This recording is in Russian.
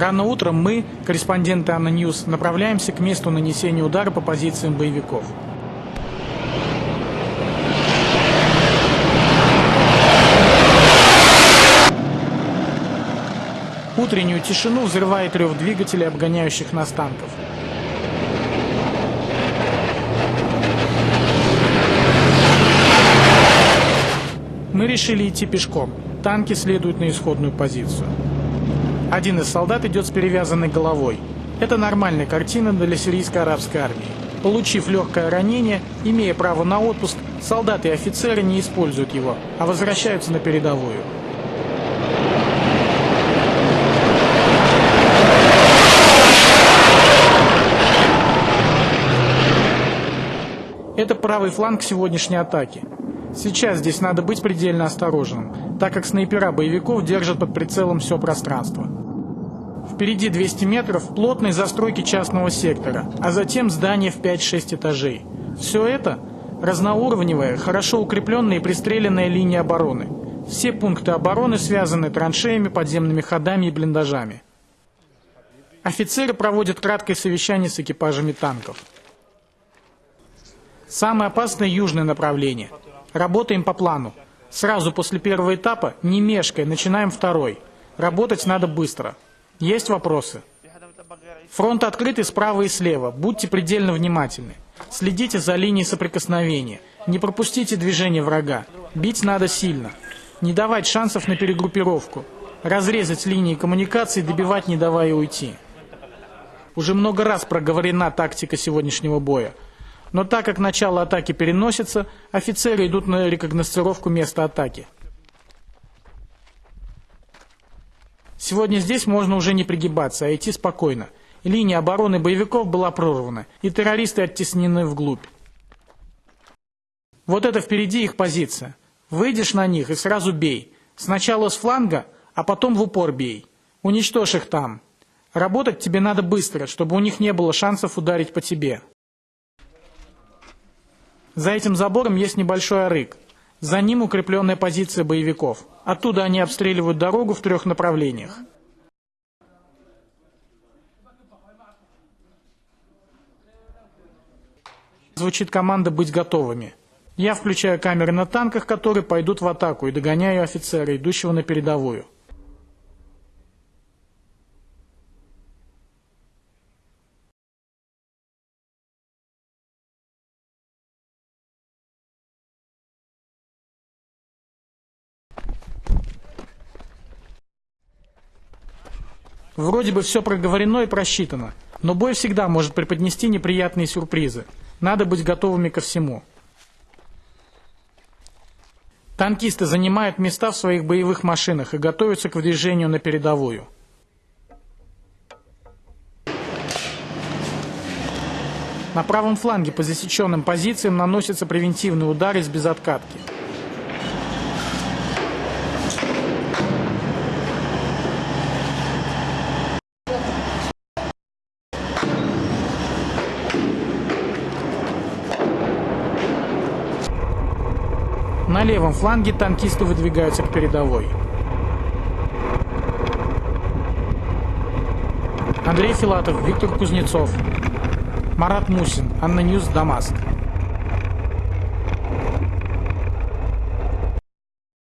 Рано утром мы, корреспонденты ANNA News, направляемся к месту нанесения удара по позициям боевиков. Утреннюю тишину взрывает рев двигателей, обгоняющих нас танков. Мы решили идти пешком. Танки следуют на исходную позицию. Один из солдат идет с перевязанной головой. Это нормальная картина для сирийско-арабской армии. Получив легкое ранение, имея право на отпуск, солдаты и офицеры не используют его, а возвращаются на передовую. Это правый фланг сегодняшней атаки. Сейчас здесь надо быть предельно осторожным, так как снайпера боевиков держат под прицелом все пространство. Впереди 200 метров плотной застройки частного сектора, а затем здание в 5-6 этажей. Все это разноуровневая, хорошо укрепленная и пристреленная линия обороны. Все пункты обороны связаны траншеями, подземными ходами и блиндажами. Офицеры проводят краткое совещание с экипажами танков. Самое опасное южное направление. Работаем по плану. Сразу после первого этапа, не мешкая, начинаем второй. Работать надо быстро. Есть вопросы? Фронт открытый справа и слева. Будьте предельно внимательны. Следите за линией соприкосновения. Не пропустите движение врага. Бить надо сильно. Не давать шансов на перегруппировку. Разрезать линии коммуникации, добивать, не давая уйти. Уже много раз проговорена тактика сегодняшнего боя. Но так как начало атаки переносится, офицеры идут на рекогносцировку места атаки. Сегодня здесь можно уже не пригибаться, а идти спокойно. Линия обороны боевиков была прорвана, и террористы оттеснены вглубь. Вот это впереди их позиция. Выйдешь на них и сразу бей. Сначала с фланга, а потом в упор бей. Уничтожь их там. Работать тебе надо быстро, чтобы у них не было шансов ударить по тебе. За этим забором есть небольшой арык. За ним укрепленная позиция боевиков. Оттуда они обстреливают дорогу в трех направлениях. Звучит команда «Быть готовыми». Я включаю камеры на танках, которые пойдут в атаку, и догоняю офицера, идущего на передовую. Вроде бы все проговорено и просчитано, но бой всегда может преподнести неприятные сюрпризы. Надо быть готовыми ко всему. Танкисты занимают места в своих боевых машинах и готовятся к выдвижению на передовую. На правом фланге по засеченным позициям наносятся превентивные удары с безоткатки. На левом фланге танкисты выдвигаются к передовой. Андрей Филатов, Виктор Кузнецов, Марат Мусин, ANNA News, Дамаск.